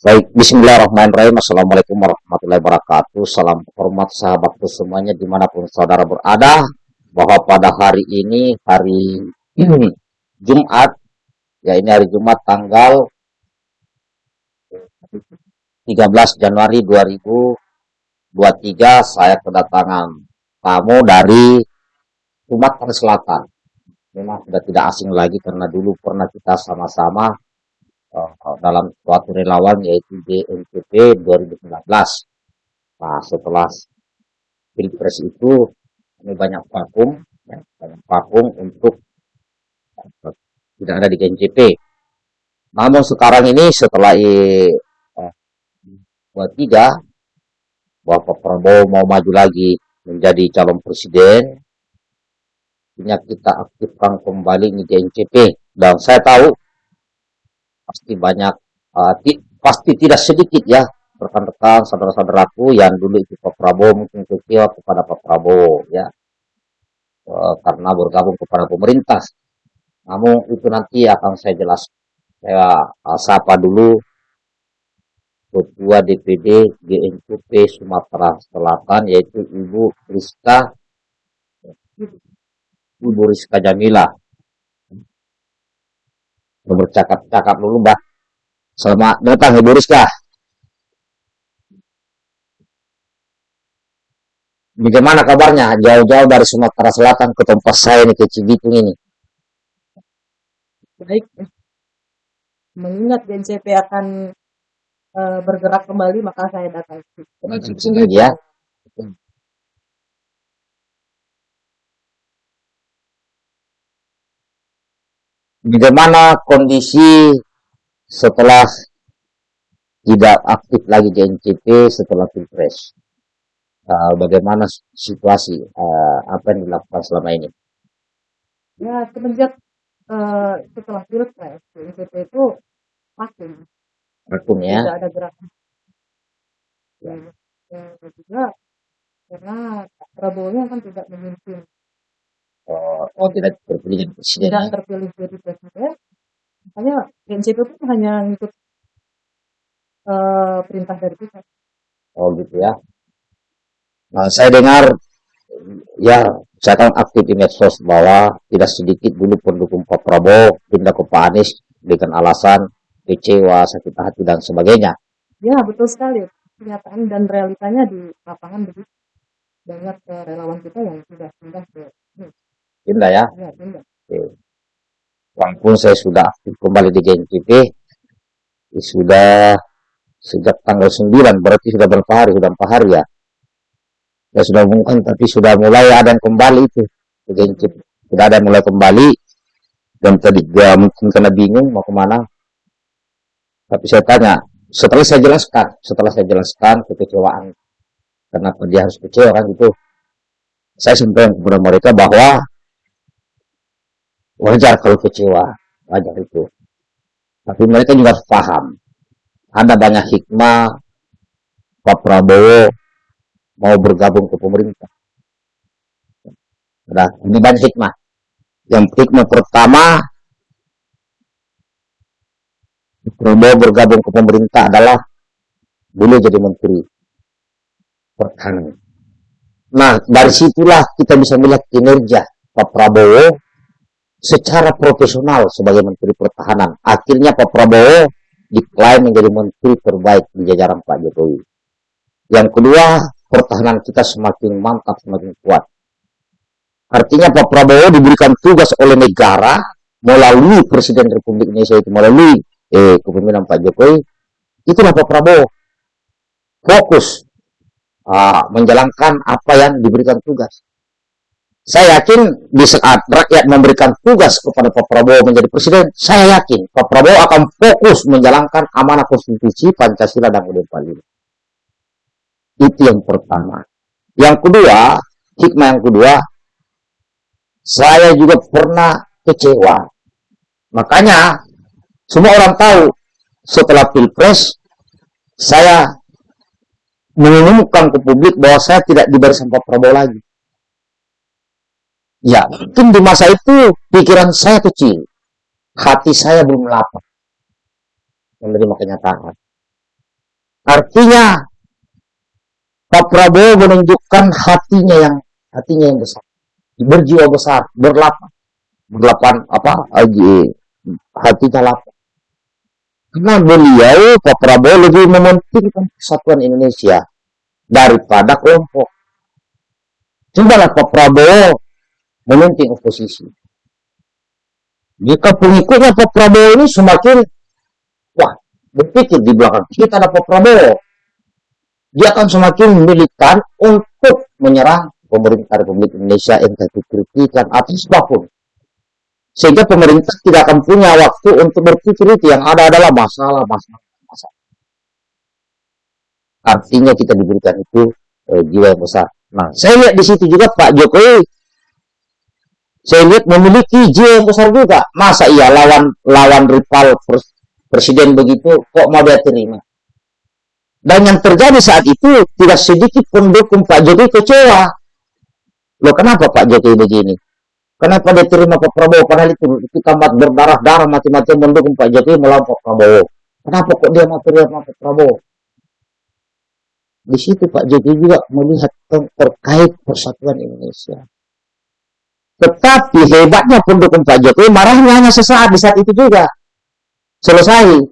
Baik, Bismillahirrahmanirrahim. Assalamualaikum warahmatullahi wabarakatuh. Salam hormat sahabatku semuanya di mana pun saudara berada. Bahwa pada hari ini, hari ini, Jumat, ya ini hari Jumat tanggal 13 Januari 2023, saya kedatangan tamu dari Sumatera Selatan. Memang sudah tidak asing lagi karena dulu pernah kita sama-sama uh, dalam suatu relawan yaitu DNPP 2019. Nah, setelah pilpres itu ini banyak vakum, ya, banyak vakum untuk uh, tidak ada di GNCP. Namun sekarang ini setelah uh, tiga bahwa Pak Prabowo mau maju lagi menjadi calon presiden, ini kita aktifkan kembali di GNCP dan saya tahu pasti banyak uh, ti pasti tidak sedikit ya rekan-rekan saudara-saudaraku yang dulu itu Pak Prabowo mungkin kecewa kepada Pak Prabowo ya. Uh, karena bergabung kepada pemerintah. Namun itu nanti akan saya jelas saya uh, sapa dulu Ketua DPD GNPP Sumatera Selatan yaitu Ibu Rizka Ibu Rizka Jamila bercakap-cakap dulu Mbak. Selamat datang Ibu Rizka. Bagaimana kabarnya? Jauh-jauh dari Sumatera Selatan ke tempat saya ini ke Cibitung ini. Baik. Mengingat BNCP akan uh, bergerak kembali, maka saya datang. Ya. Bagaimana kondisi setelah tidak aktif lagi di NCP setelah pilpres? Uh, bagaimana situasi uh, apa yang dilakukan selama ini? Ya semenjak uh, setelah pilpres NCP itu vakum. Vakum ya? Tidak ada gerakan. Ya, ya juga karena Prabowo kan tidak memimpin oh, tidak terpilih jadi presiden tidak ya? terpilih jadi presiden makanya prinsip itu hanya ikut uh, perintah dari kita oh gitu ya nah saya dengar ya saya kan aktif di medsos bahwa tidak sedikit dulu pendukung Pak Prabowo pindah ke Pak Anies dengan alasan kecewa, sakit hati dan sebagainya. Ya betul sekali. Kenyataan dan realitanya di lapangan begitu. Banyak relawan kita yang sudah pindah ke Pindah ya? Oke. Walaupun saya sudah aktif kembali di GNPP, sudah sejak tanggal 9, berarti sudah berapa hari? Sudah empat hari ya? Ya sudah mungkin, tapi sudah mulai ada yang kembali itu GNPP. Sudah ada yang mulai kembali, dan tadi dia mungkin kena bingung mau ke mana. Tapi saya tanya, setelah saya jelaskan, setelah saya jelaskan kekecewaan, kenapa dia harus kecewa kan gitu, saya sampaikan kepada mereka bahwa wajar kalau kecewa. Wajar itu. Tapi mereka juga paham. Ada banyak hikmah. Pak Prabowo mau bergabung ke pemerintah. Nah ini banyak hikmah. Yang hikmah pertama Prabowo bergabung ke pemerintah adalah boleh jadi menteri. Pertahanan. Nah, dari situlah kita bisa melihat kinerja Pak Prabowo secara profesional sebagai Menteri Pertahanan. Akhirnya Pak Prabowo diklaim menjadi Menteri terbaik di jajaran Pak Jokowi. Yang kedua, pertahanan kita semakin mantap, semakin kuat. Artinya Pak Prabowo diberikan tugas oleh negara melalui Presiden Republik Indonesia itu melalui eh, kepemimpinan Pak Jokowi. Itulah Pak Prabowo fokus uh, menjalankan apa yang diberikan tugas. Saya yakin di saat rakyat memberikan tugas kepada Pak Prabowo menjadi presiden, saya yakin Pak Prabowo akan fokus menjalankan amanah konstitusi Pancasila dan Undang Undang Itu yang pertama. Yang kedua, hikmah yang kedua, saya juga pernah kecewa. Makanya, semua orang tahu setelah Pilpres, saya mengumumkan ke publik bahwa saya tidak di barisan Pak Prabowo lagi. Ya, mungkin di masa itu pikiran saya kecil. Hati saya belum lapar. Menerima kenyataan. Artinya Pak Prabowo menunjukkan hatinya yang hatinya yang besar, berjiwa besar, berlapang, berlapan apa aja hatinya lapang. Karena beliau Pak Prabowo lebih mementingkan kesatuan Indonesia daripada kelompok. Cobalah Pak Prabowo mementing oposisi. Jika pengikutnya Pak Prabowo ini semakin wah berpikir di belakang kita ada Pak Prabowo, dia akan semakin militan untuk menyerang pemerintah Republik Indonesia entah itu kritikan atau apa pun. Sehingga pemerintah tidak akan punya waktu untuk berpikir itu yang ada adalah masalah, masalah, masalah. Artinya kita diberikan itu eh, jiwa yang besar. Nah, saya lihat di situ juga Pak Jokowi saya lihat memiliki jiwa yang besar juga. Masa iya lawan lawan rival presiden begitu kok mau dia terima? Dan yang terjadi saat itu tidak sedikit pendukung Pak Jokowi kecewa. Loh kenapa Pak Jokowi begini? Kenapa dia terima Pak Prabowo? Padahal itu kita berdarah-darah mati-matian mendukung Pak Jokowi melawan Pak Prabowo. Kenapa kok dia mau terima Pak Prabowo? Di situ Pak Jokowi juga melihat terkait persatuan Indonesia. Tetapi hebatnya pendukung Pak Jokowi marahnya hanya sesaat di saat itu juga. Selesai.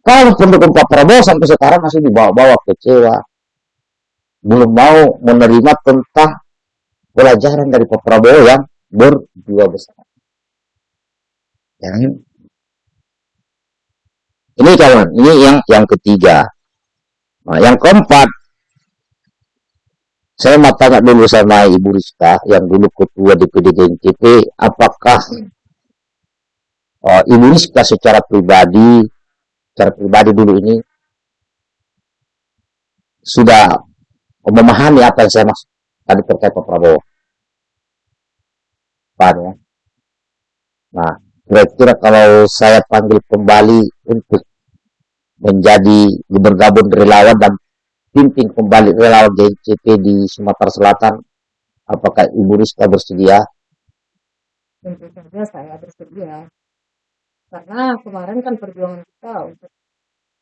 Kalau pendukung Pak Prabowo sampai sekarang masih dibawa-bawa kecewa. Belum mau menerima tentang pelajaran dari Pak Prabowo yang berdua besar. Yang ini kawan, ini yang yang ketiga. Nah, yang keempat, saya mau tanya dulu sama Ibu Rizka yang dulu ketua DPD GNCP, apakah uh, Ibu Rizka secara pribadi, secara pribadi dulu ini sudah memahami apa yang saya maksud tadi terkait Pak Prabowo. Pan ya. Nah, kira-kira kalau saya panggil kembali untuk menjadi bergabung relawan dan pimpin kembali relawan GCP di Sumatera Selatan. Apakah Ibu Rizka bersedia? Tentu saja saya bersedia. Karena kemarin kan perjuangan kita untuk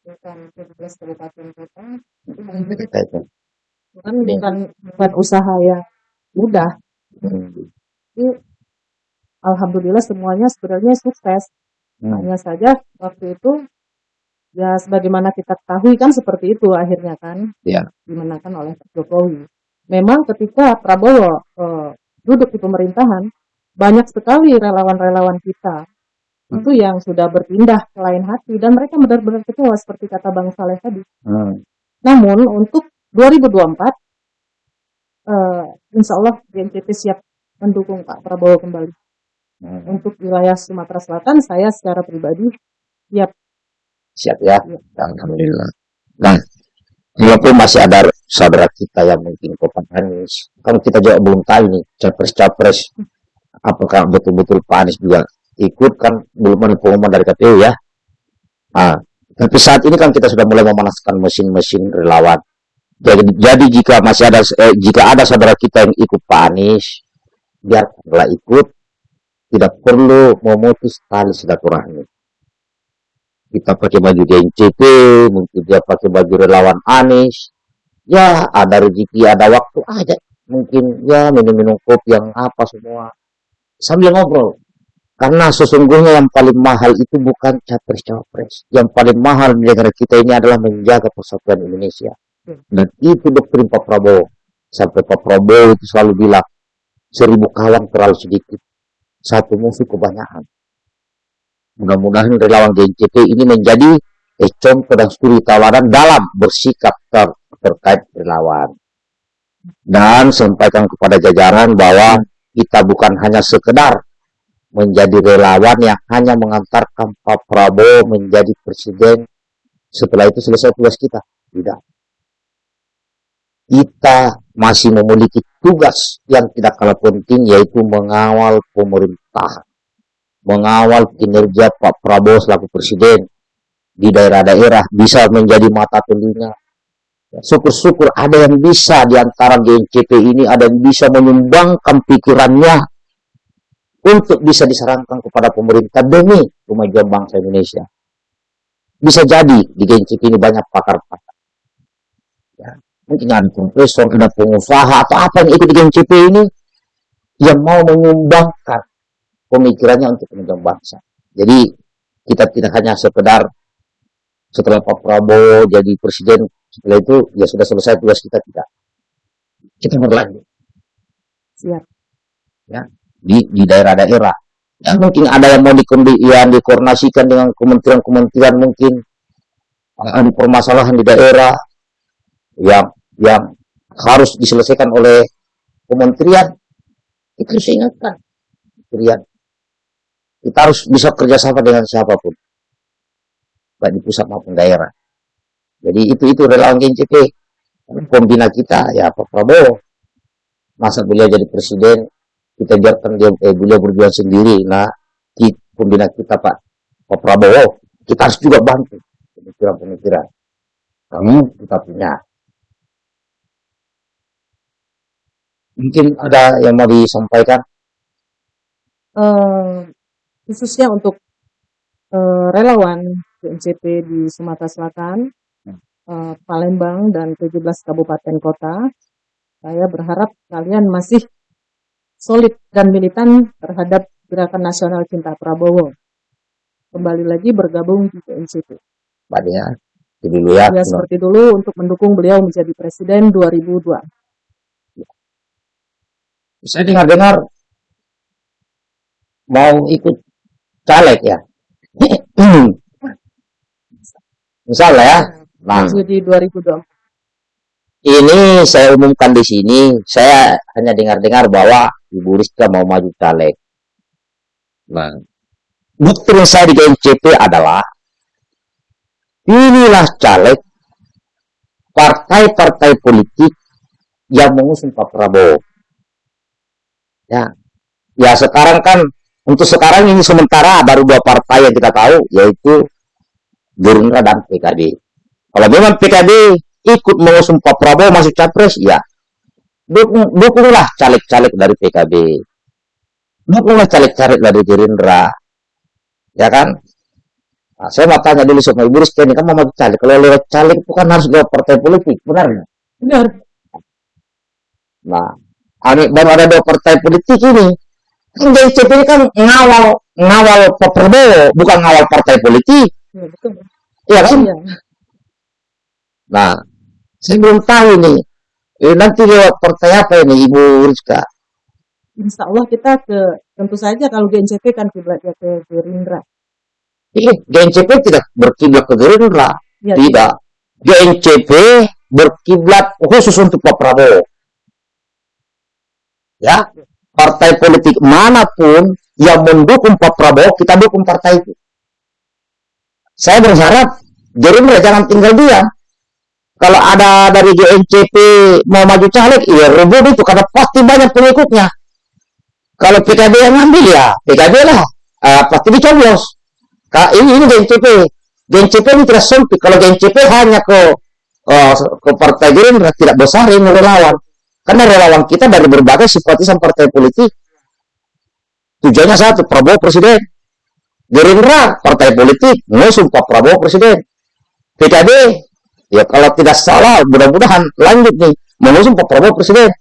bukan 17 kabupaten kota itu bukan, bukan, bukan, bukan usaha yang mudah. Hmm. Jadi, Alhamdulillah semuanya sebenarnya sukses. Hmm. Hanya saja waktu itu ya sebagaimana kita ketahui kan seperti itu akhirnya kan ya. dimenangkan oleh Jokowi. Memang ketika Prabowo uh, duduk di pemerintahan banyak sekali relawan-relawan kita hmm. itu yang sudah berpindah ke lain hati dan mereka benar-benar kecewa seperti kata Bang Saleh tadi. Hmm. Namun untuk 2024 uh, eh, Insya Allah BNPT siap mendukung Pak Prabowo kembali. Hmm. Untuk wilayah Sumatera Selatan saya secara pribadi siap Siap ya. Alhamdulillah. Nah, walaupun masih ada saudara kita yang mungkin Pak Anies, kalau kita juga belum tahu nih, capres-capres, apakah betul-betul Pak Anies juga ikut kan belum ada pengumuman dari KPU ya. Nah, tapi saat ini kan kita sudah mulai memanaskan mesin-mesin relawan. Jadi, jadi jika masih ada eh, jika ada saudara kita yang ikut Pak Anies, biarlah ikut, tidak perlu memutus tali silaturahmi kita pakai baju GNCP, mungkin dia pakai baju relawan Anies. Ya, ada rezeki, ada waktu aja. Mungkin ya minum-minum kopi yang apa semua. Sambil ngobrol. Karena sesungguhnya yang paling mahal itu bukan capres-capres. Yang paling mahal di negara kita ini adalah menjaga persatuan Indonesia. Dan itu doktrin Pak Prabowo. Sampai Pak Prabowo itu selalu bilang, seribu kawan terlalu sedikit. Satu musuh kebanyakan. Mudah-mudahan relawan GNCP ini menjadi eh, contoh dan studi tawaran dalam bersikap ter terkait relawan. Dan sampaikan kepada jajaran bahwa kita bukan hanya sekedar menjadi relawan yang hanya mengantarkan Pak Prabowo menjadi presiden setelah itu selesai tugas kita. Tidak. Kita masih memiliki tugas yang tidak kalah penting yaitu mengawal pemerintahan mengawal kinerja Pak Prabowo selaku presiden di daerah-daerah bisa menjadi mata telinga. Ya, syukur-syukur ada yang bisa di antara GNCP ini, ada yang bisa menyumbangkan pikirannya untuk bisa disarankan kepada pemerintah demi kemajuan bangsa Indonesia. Bisa jadi di GNCP ini banyak pakar-pakar. mungkin ada profesor, ada pengusaha atau apa yang ikut di GNCP ini yang mau menyumbangkan pemikirannya untuk kepentingan bangsa. Jadi kita tidak hanya sekedar setelah Pak Prabowo jadi presiden setelah itu ya sudah selesai tugas kita tidak. Kita berlanjut. Siap. Ya, di di daerah-daerah. Ya mungkin ada yang mau dikondi, yang dikoordinasikan dengan kementerian-kementerian mungkin ada permasalahan di daerah yang yang harus diselesaikan oleh kementerian itu saya ingatkan kementerian kita harus bisa kerjasama dengan siapa pun. Baik di pusat maupun daerah. Jadi itu itu relawan GNCP pembina kita ya Pak Prabowo. Masa beliau jadi presiden kita biarkan dia eh, beliau berjuang sendiri. Nah pembina kita Pak Pak Prabowo kita harus juga bantu. Pemikiran-pemikiran kami kita punya. Mungkin ada yang mau disampaikan? Uh, khususnya untuk uh, relawan GNCP di Sumatera Selatan, uh, Palembang, dan 17 kabupaten kota, saya berharap kalian masih solid dan militan terhadap Gerakan Nasional Cinta Prabowo. Kembali lagi bergabung di GNCP. Pak ya, dulu ya. Ya, seperti dulu untuk mendukung beliau menjadi presiden 2002. Saya dengar-dengar mau ikut caleg ya. Misalnya ya. Nah, di 2024. Ini saya umumkan di sini, saya hanya dengar-dengar bahwa Ibu Rizka mau maju caleg. Nah, doktrin saya di GNCP adalah inilah caleg partai-partai politik yang mengusung Pak Prabowo. Ya, ya sekarang kan untuk sekarang ini sementara baru dua partai yang kita tahu yaitu Gerindra dan PKB. Kalau memang PKB ikut mengusung Pak Prabowo masuk capres, ya dukung, dukunglah caleg-caleg dari PKB. Dukunglah caleg-caleg dari Gerindra. Ya kan? Nah, saya mau tanya dulu sama Ibu Rizky ini kan mau caleg. Kalau lewat caleg itu kan harus lewat partai politik, benar Benar. Nah, baru ada dua partai politik ini. JCP ini kan ngawal ngawal Pak Prabowo, bukan ngawal partai politik. Iya, betul. Iya kan? Ya. Nah, saya belum tahu nih. Eh, nanti lewat partai apa ini Ibu Rizka? Insya Allah kita ke tentu saja kalau GNCP kan kiblatnya ke Gerindra. Iya, GNCP tidak berkiblat ke Gerindra. Ya, tidak. GNCP berkiblat khusus untuk Pak Prabowo ya partai politik mana pun yang mendukung Pak Prabowo kita dukung partai itu. Saya berharap Gerindra jangan tinggal diam. Kalau ada dari GNCP mau maju caleg ya rebut itu karena pasti banyak pengikutnya. Kalau PKB yang ngambil ya PKB lah. Uh, pasti dicoblos. Ini ini GNCP GNCP ini tidak sempit. Kalau GNCP hanya ke uh, ke partai Gerindra tidak besar ini relawan karena relawan kita dari berbagai simpatisan partai politik. Tujuannya satu, Prabowo Presiden. Gerindra, partai politik, mengusung Pak Prabowo Presiden. PKB, ya kalau tidak salah, mudah-mudahan lanjut nih, mengusung Pak Prabowo Presiden.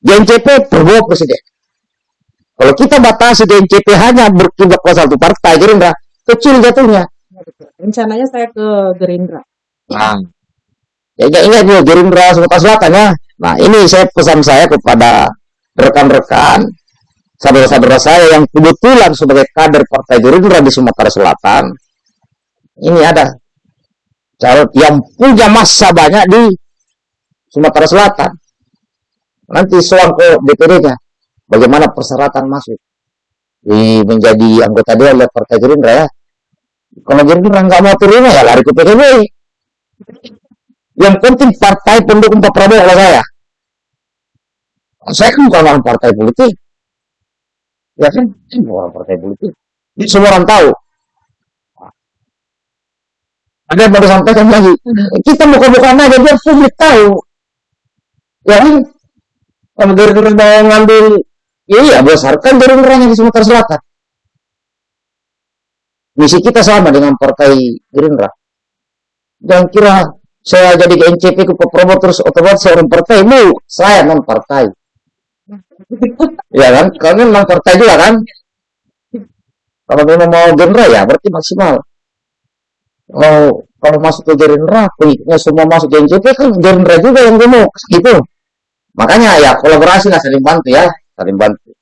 GNCP, Prabowo Presiden. Kalau kita batasi GNCP hanya berkiblat ke satu partai Gerindra, kecil jatuhnya. Rencananya saya ke Gerindra. Nah, ya ingat ya, Gerindra Sumatera Selatan ya. Nah, ini saya pesan saya kepada rekan-rekan saudara-saudara saya yang kebetulan sebagai kader Partai Gerindra di Sumatera Selatan. Ini ada calon yang punya masa banyak di Sumatera Selatan. Nanti soal ke DPD-nya, bagaimana persyaratan masuk di menjadi anggota dewan oleh Partai Gerindra ya. Kalau Gerindra nggak mau terima ya lari ke PKB. Yang penting partai pendukung Pak Prabowo kalau saya. Saya kan bukan orang partai politik. Ya kan? Saya bukan orang partai politik. Ini semua orang tahu. Ada yang baru sampaikan lagi. Kita buka-buka aja biar publik tahu. Ya kan? Kalau Gerindra mau ngambil, ya iya besarkan Gerindra di Sumatera Selatan. Misi kita sama dengan partai Gerindra. Jangan kira saya jadi ke NCP ke Prabowo terus otomatis orang partai bu saya non partai ya kan? Kalian non partai juga kan? Kalau memang mau Gerindra ya berarti maksimal. Kalau kalau masuk ke Gerindra pengikutnya semua masuk ke NCP kan Gerindra juga yang demo gitu. Makanya ya kolaborasi lah saling bantu ya. Saling bantu.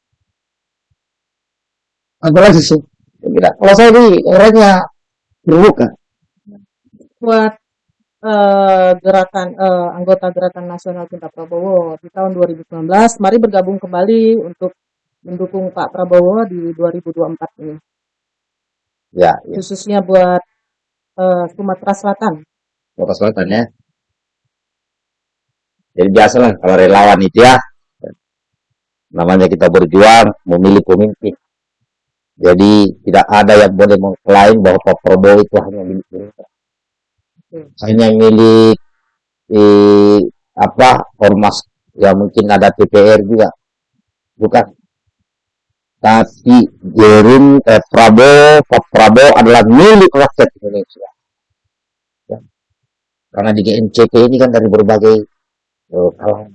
Apa lagi sih? Tidak. Kalau saya di orangnya terbuka buat eh, gerakan eh, anggota Gerakan Nasional Cinta Prabowo di tahun 2019, mari bergabung kembali untuk mendukung Pak Prabowo di 2024 ini, ya, ya. khususnya buat eh, Sumatera Selatan. Kota Selatan ya jadi biasalah kalau relawan itu ya namanya kita berjuang memilih pemimpin jadi tidak ada yang boleh mengklaim bahwa Pak Prabowo itu hanya milik Gerindra Hmm. Hanya milik eh, apa ormas yang mungkin ada TPR juga. Bukan. Tapi Gerin eh, Prabowo Pak Prabowo adalah milik rakyat Indonesia. Ya. karena di GNCP ini kan dari berbagai eh, kalangan.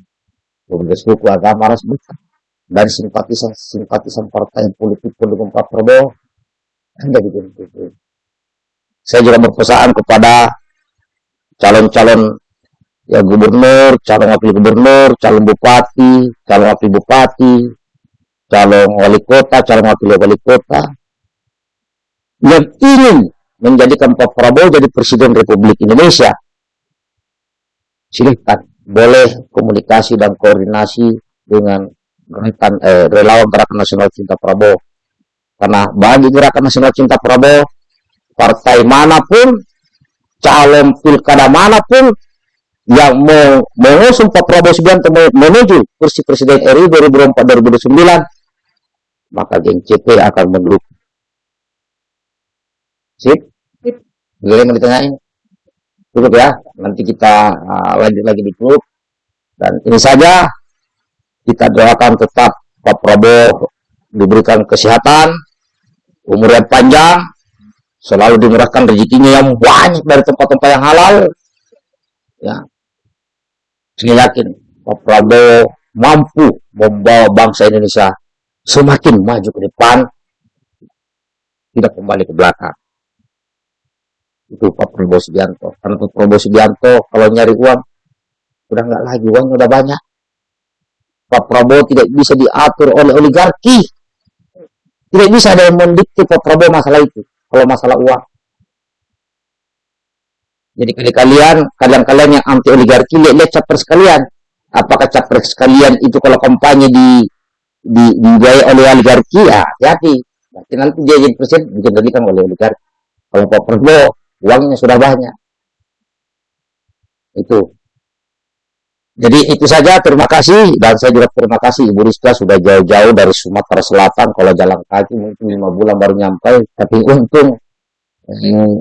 Berbagai suku agama ras bukan dari simpatisan simpatisan partai politik pendukung Pak Prabowo. Ada di GNCP saya juga berpesan kepada calon-calon ya gubernur, calon wakil gubernur, calon bupati, calon wakil bupati, calon wali kota, calon wakil wali kota yang ingin menjadikan Pak Prabowo jadi Presiden Republik Indonesia. Silahkan, boleh komunikasi dan koordinasi dengan gerakan eh, relawan Gerakan Nasional Cinta Prabowo. Karena bagi Gerakan Nasional Cinta Prabowo, partai mana pun calon pilkada mana pun yang mau mengusung Pak Prabowo Subianto menuju kursi Presiden RI 2004-2009 maka geng CP akan mendukung. Sip? Sip. Boleh mau ditanyain? Cukup ya, nanti kita uh, lanjut lagi di grup. Dan ini saja kita doakan tetap Pak Prabowo diberikan kesehatan, umur yang panjang, selalu dimurahkan rezekinya yang banyak dari tempat-tempat yang halal. Ya, saya yakin Pak Prabowo mampu membawa bangsa Indonesia semakin maju ke depan, tidak kembali ke belakang. Itu Pak Prabowo Subianto. Karena Pak Prabowo Subianto kalau nyari uang, udah nggak lagi, uangnya udah banyak. Pak Prabowo tidak bisa diatur oleh oligarki. Tidak bisa ada yang mendikte Pak Prabowo masalah itu kalau masalah uang. Jadi kalian kalian-kalian yang anti oligarki lihat capres sekalian. Apakah capres sekalian itu kalau kampanye di di dibiayai oleh oligarki ya hati-hati. Nanti nanti dia jadi presiden dikendalikan oleh oligarki. Kalau Pak Prabowo uangnya sudah banyak. Itu. Jadi itu saja terima kasih. Dan saya juga terima kasih Ibu Rizka sudah jauh-jauh dari Sumatera Selatan. Kalau jalan kaki mungkin lima bulan baru nyampe tapi untung hmm,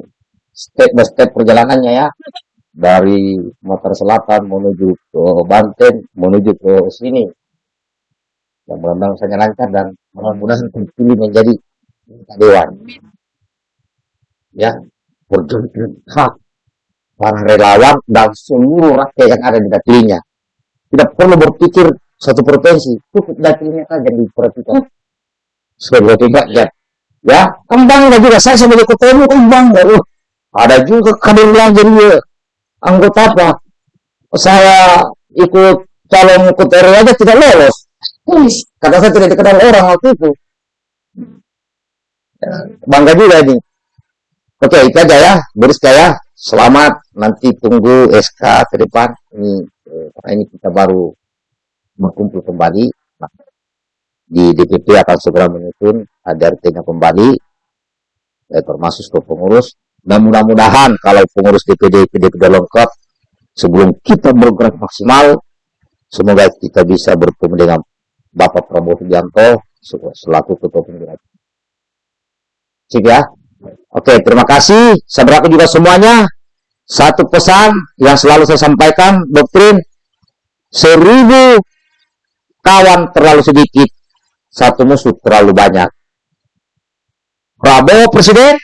step by step perjalanannya ya. Dari Sumatera Selatan menuju ke Banten menuju ke sini. Yang mudah-mudahan saya lancar dan mudah-mudahan terpilih menjadi dewan. Ya berjuang para relawan dan seluruh rakyat yang ada di dapilnya. Tidak perlu berpikir satu provinsi, cukup dapilnya saja diperhatikan. Sebagai rakyat. Ya, kembang juga saya sebagai ketua umum kembang baru. Ada juga kader yang jadi anggota apa? Saya ikut calon ketua RW aja tidak lolos. Kata saya tidak dikenal orang waktu itu. Ya, bangga juga ini. Oke, itu aja ya, Beriska ya. Selamat, nanti tunggu SK ke depan. Ini eh, karena ini kita baru berkumpul kembali. Nah, di DPP akan segera menyusun ADRT-nya kembali, eh, termasuk ke pengurus. Dan mudah-mudahan kalau pengurus DPD DPD sudah lengkap, sebelum kita bergerak maksimal, semoga kita bisa bertemu dengan Bapak Prabowo Subianto selaku ketua penggerak. Sip ya. Oke, terima kasih. Saya berapa juga semuanya. Satu pesan yang selalu saya sampaikan, doktrin, seribu kawan terlalu sedikit, satu musuh terlalu banyak. Prabowo Presiden,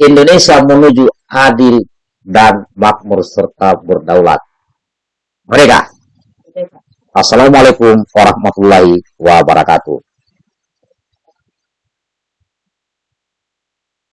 Indonesia menuju adil, dan makmur serta berdaulat. Mereka. Assalamualaikum warahmatullahi wabarakatuh.